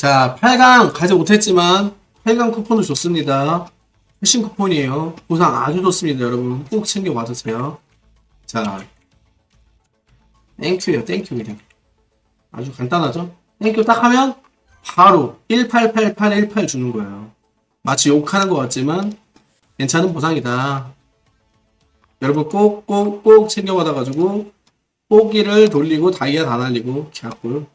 자, 8강 가지 못했지만 8강 쿠폰을 줬습니다. 패신 쿠폰이에요. 보상 아주 좋습니다, 여러분. 꼭 챙겨 받으세요. 자, thank you예요, thank you 그냥. 아주 간단하죠? thank you 딱 하면 바로 188818 주는 거예요. 마치 욕하는 것 같지만 괜찮은 보상이다. 여러분 꼭 꼭 꼭 챙겨 받아가지고 뽀기를 돌리고 다이아 다 날리고 개꿀